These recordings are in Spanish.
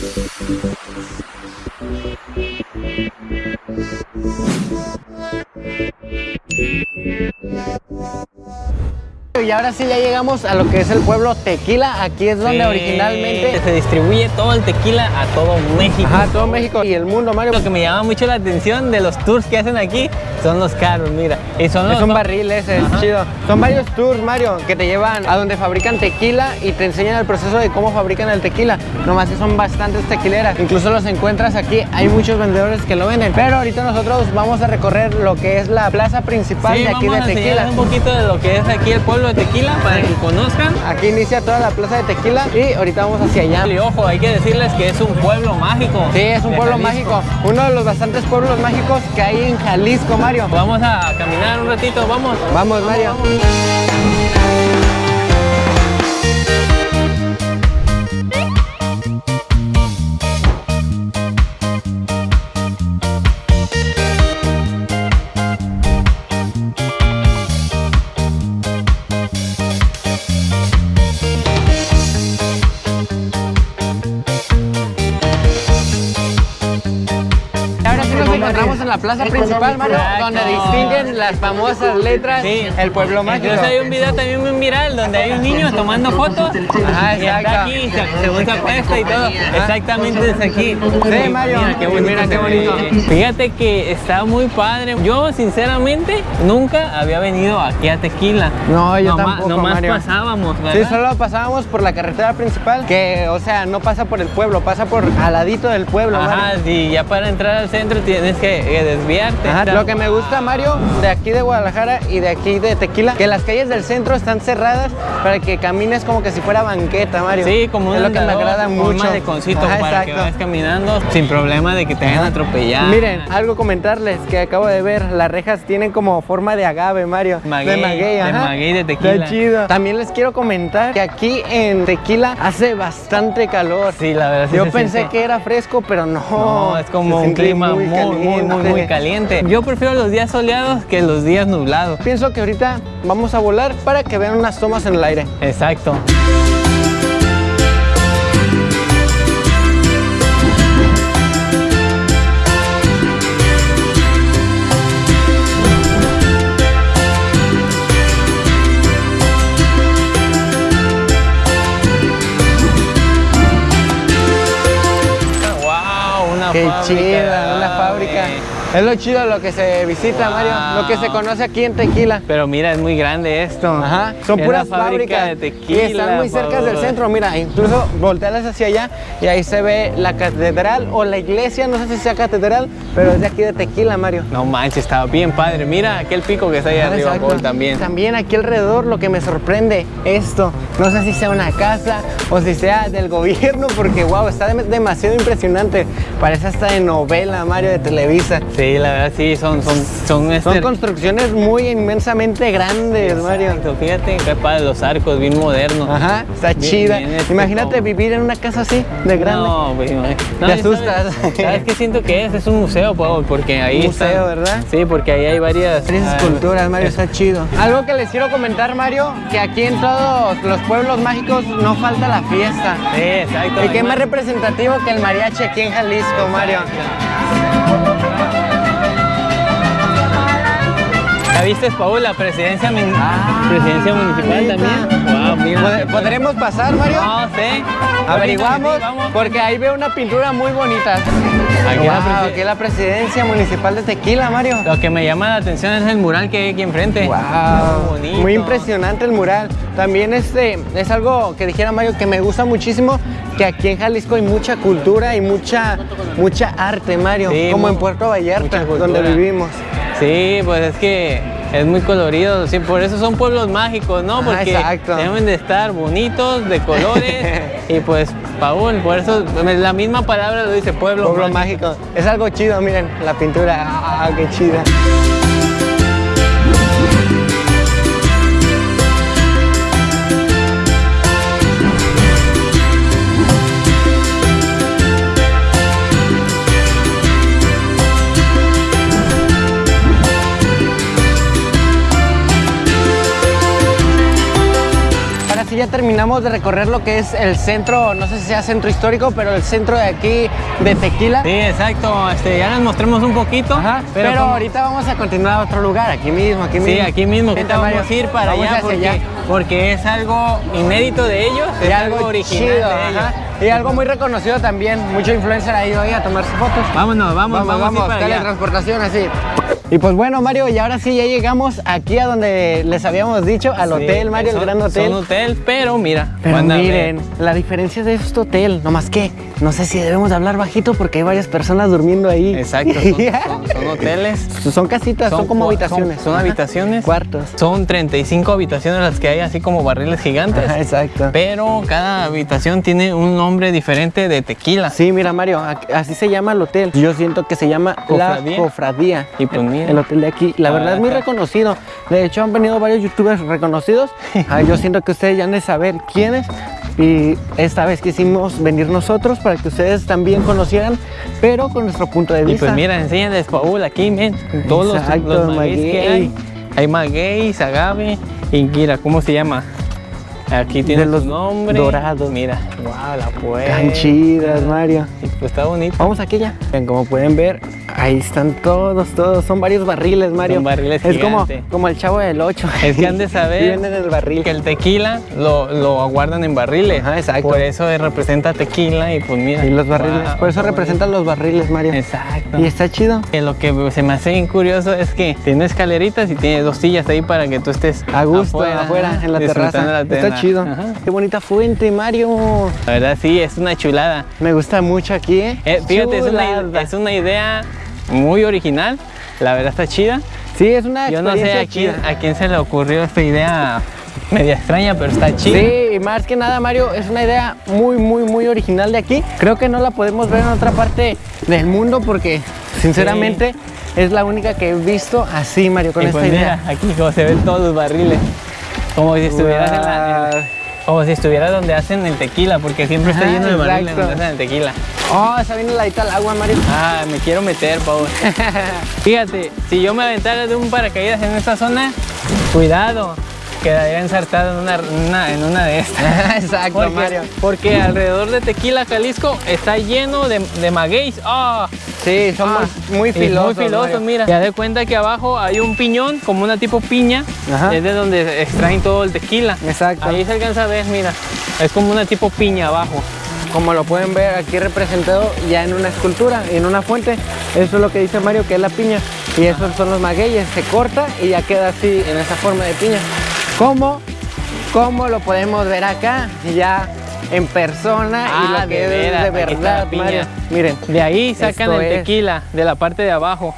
Thank you. Y ahora sí ya llegamos a lo que es el pueblo Tequila. Aquí es donde Sí, originalmente... se distribuye todo el tequila a todo México. Ajá, todo México y el mundo, Mario. Lo que me llama mucho la atención de los tours que hacen aquí son los carros, mira. Y son los Es un barril ese, es chido. Son varios tours, Mario, que te llevan a donde fabrican tequila y te enseñan el proceso de cómo fabrican el tequila. Nomás que son bastantes tequileras. Incluso los encuentras aquí, hay muchos vendedores que lo venden. Pero ahorita nosotros vamos a recorrer lo que es la plaza principal Sí, de aquí de a Tequila. un poquito de lo que es aquí el pueblo de Tequila para que conozcan. Aquí inicia toda la plaza de Tequila y ahorita vamos hacia allá. Y ojo, hay que decirles que es un pueblo mágico. Sí, es un pueblo Jalisco. mágico. Uno de los bastantes pueblos mágicos que hay en Jalisco, Mario. Vamos a caminar un ratito, vamos. Vamos, Mario. En la plaza principal, Mario, donde distinguen las famosas letras Sí. el pueblo mágico. Incluso hay un video también muy viral donde hay un niño tomando fotos. Ajá, y está exacto. aquí, se- según se acuesta y todo. Exactamente es aquí. Sí, Mario. Mira qué bonito. Mira qué se bonito. ve. Fíjate que está muy padre. Yo, sinceramente, nunca había venido aquí a Tequila. No, yo Nomás- tampoco, Nomás Mario. pasábamos, ¿verdad? Sí, solo pasábamos por la carretera principal, que, o sea, no pasa por el pueblo, pasa por al ladito del pueblo, Ajá, Mario. y ya para entrar al centro tienes que desviarte. Ajá, Lo que me gusta, Mario, de aquí de Guadalajara y de aquí de Tequila, que las calles del centro están cerradas para que camines como que si fuera banqueta, Mario. Sí, como un es lo que me agrada mucho. un maleconcito Ajá, para que exacto. vayas caminando sin problema de que te vayan a atropellar. Miren, algo comentarles que acabo de ver, las rejas tienen como forma de agave, Mario. Maguey, de maguey, de maguey de tequila. Está chido. También les quiero comentar que aquí en Tequila hace bastante calor. Sí, la verdad sí Yo pensé siente. que era fresco, pero no. No, es como un clima muy, muy, muy, muy caliente. caliente. Yo prefiero los días soleados que los días nublados. Pienso que ahorita vamos a volar para que vean unas tomas en el aire. Exacto. Es lo chido lo que se visita, Mario, lo que se conoce aquí en Tequila. Pero mira, es muy grande esto. Ajá, son Es puras fábrica fábricas de tequila. y están muy cerca del centro. Mira, incluso voltealas hacia allá y ahí se ve la catedral o la iglesia, no sé si sea catedral, pero es de aquí de Tequila, Mario. No manches, estaba bien padre. Mira aquel pico que está ahí Ah, arriba. Paul, también. También aquí alrededor lo que me sorprende esto. No sé si sea una casa o si sea del gobierno porque wow, está dem- demasiado impresionante. Parece hasta de novela, Mario, de Televisa. Sí, la verdad sí, son, son, son, este- Son construcciones muy inmensamente grandes, Mario. Exacto, fíjate qué padre los arcos, bien modernos. Ajá, está Bien- chida. bien, este, Imagínate como- vivir en una casa así, de grande. No, güey, no, Te no, ¿sabes- asustas. ¿Sabes qué siento que es? Es un museo, Pau, porque ahí Un museo, están- ¿verdad? Sí, porque ahí hay varias... Varias ah, esculturas, Mario, está chido. Algo que les quiero comentar, Mario, que aquí en todos los pueblos mágicos no falta la fiesta. Sí, exacto. ¿Y qué más representativo que el mariachi aquí en Jalisco, Mario? ¿Ya viste, Paul, la presidencia, min- Ah, presidencia municipal también? Wow, mira. ¿Pod- ¿Podremos pasar, Mario? No sé. Averiguamos, porque ahí veo una pintura muy bonita. Aquí la Wow, aquí la presidencia municipal de Tequila, Mario. Lo que me llama la atención es el mural que hay aquí enfrente. Wow, Muy bonito. muy impresionante el mural. También este es algo que dijera Mario que me gusta muchísimo, que aquí en Jalisco hay mucha cultura y mucha mucha arte, Mario, Sí, como en Puerto Vallarta, donde vivimos. Sí, pues es que es muy colorido, sí, por eso son pueblos mágicos, ¿no? Ah, Porque deben de estar bonitos, de colores, y pues, Paul, por eso la misma palabra lo dice pueblo, Pueblo mágico. mágico. Es algo chido, miren, la pintura, ah, qué chida. Sí ya terminamos de recorrer lo que es el centro, no sé si sea centro histórico, pero el centro de aquí de Tequila. Sí, exacto. Este, ya nos mostremos un poquito. Ajá, pero, como- ahorita vamos a continuar a otro lugar, aquí mismo, aquí mismo. Sí, aquí mismo. Ahorita vamos a ir para allá porque, allá. Porque es algo inédito de ellos, es algo algo original chido, de ellos. ajá. Y algo muy reconocido también, mucho influencer ha ido ahí a tomarse fotos. Vámonos, vamos, vamos, para allá. teletransportación así. Y pues bueno, Mario, y ahora sí ya llegamos aquí a donde les habíamos dicho, al Sí, hotel, Mario, el gran hotel. Son hotel, pero mira, Pero miren, la diferencia de este hotel, nomás que no sé si debemos de hablar bajito porque hay varias personas durmiendo ahí. Exacto, son, son- son hoteles. Son casitas, son, como habitaciones. Son, habitaciones. Cuartos. Son 35 habitaciones las que hay, así como barriles gigantes. Ajá, exacto. Pero cada habitación tiene un nombre diferente de tequila. Sí, mira Mario, así se llama el hotel. Yo siento que se llama ¿Cofradía? La Cofradía. Y pues mira. El hotel de aquí, la verdad es muy reconocido. De hecho, han venido varios youtubers reconocidos. Ah, yo siento que ustedes ya han de saber quiénes. Y esta vez quisimos venir nosotros para que ustedes también conocieran, pero con nuestro punto de Y vista. pues mira, enséñales Paul aquí, men. Todos los- Exacto, los, magueyes que hay. Hay magueyes, agave y mira, ¿cómo se llama? Aquí tiene los su nombre. dorados. Mira, wow, la puerta. Tan chidas, Mario. Pues está bonito. Vamos aquí ya. Bien, como pueden ver, ahí están todos, todos. Son varios barriles, Mario. Son barriles Es como, como el chavo del 8. Es que han de saber Y venden el barril. que el tequila lo, lo aguardan en barriles. Ajá, exacto. Por eso representa tequila y pues mira. Y los barriles. wow, Por eso representan los barriles, Mario. Exacto. Y está chido. Que lo que se me hace bien curioso es que tiene escaleritas y tiene dos sillas ahí para que tú estés A gusto, afuera, en la terraza. la Está chido. Ajá. Qué bonita fuente, Mario. La verdad sí, es una chulada. Me gusta mucho aquí, ¿eh? Eh, fíjate, es una, Chulada. es una idea muy original. La verdad está chida. Sí, es una Yo no sé a quién, chida. a quién se le ocurrió esta idea media extraña, pero está chida. Sí, y más que nada, Mario, es una idea muy, muy, muy original de aquí. Creo que no la podemos ver en otra parte del mundo porque, sinceramente, es la única que he visto así, Mario, con Y esta pues idea. mira, aquí como se ven todos los barriles. Como si estuvieras en la, en- como si estuvieras donde hacen el tequila, porque siempre está lleno de barriles donde hacen el tequila. Oh, esa viene heladita al agua, Mario. Ah, me quiero meter, Pau. Fíjate, si yo me aventara de un paracaídas en esta zona, cuidado, quedaría ensartado en una, en una, en una de estas. Exacto, Porque, Mario. porque alrededor de Tequila, Jalisco, está lleno de, de magueyes. ¡Ah! Sí, son Ah, muy, filosos. Muy filosos, mira. Ya de cuenta que abajo hay un piñón, como una tipo piña. Ajá. Es de donde extraen todo el tequila. Exacto. Ahí se alcanza a ver, mira. Es como una tipo piña abajo. Como lo pueden ver aquí representado ya en una escultura, en una fuente. Eso es lo que dice Mario, que es la piña. Y esos son los magueyes. Se corta y ya queda así, en esa forma de piña. ¿Cómo? ¿Cómo lo podemos ver acá? Ya en persona y Ah, lo que de es de verdad, piña. Mario. Miren. De ahí sacan el es. tequila, de la parte de abajo.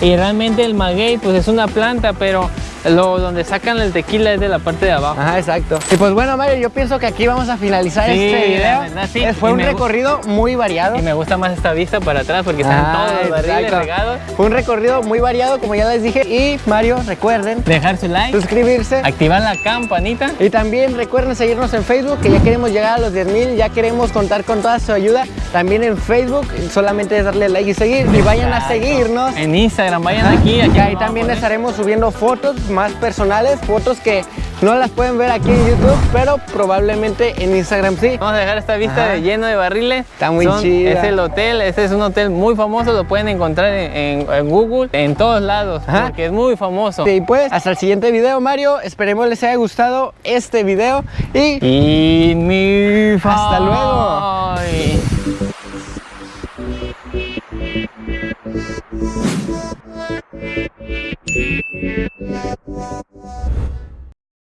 Y realmente el maguey, pues es una planta, pero lo, donde sacan el tequila es de la parte de abajo. Ajá, exacto. Y pues bueno, Mario, yo pienso que aquí vamos a finalizar Sí, este video. verdad, sí. Fue Y un recorrido muy variado. Y me gusta más esta vista para atrás porque están Ah, todos los barriles regados. Fue un recorrido muy variado, como ya les dije. Y Mario, recuerden Dejar su like, suscribirse. activar la campanita. Y también recuerden seguirnos en Facebook, que ya queremos llegar a los 10.000, ya queremos contar con toda su ayuda. También en Facebook, solamente es darle like y seguir. Y vayan a seguirnos. En Instagram, vayan aquí. aquí Que ahí también estaremos subiendo fotos más personales, fotos que no las pueden ver aquí en YouTube, pero probablemente en Instagram sí. Vamos a dejar esta vista Ajá. de lleno de barriles. Está muy Son- chida. Es el hotel, este es un hotel muy famoso, lo pueden encontrar en, en- en Google, en todos lados, Ajá. porque es muy famoso. Y pues, hasta el siguiente video, Mario. Esperemos les haya gustado este video y Y mi Hasta luego. Yeah, yeah, yeah, yeah.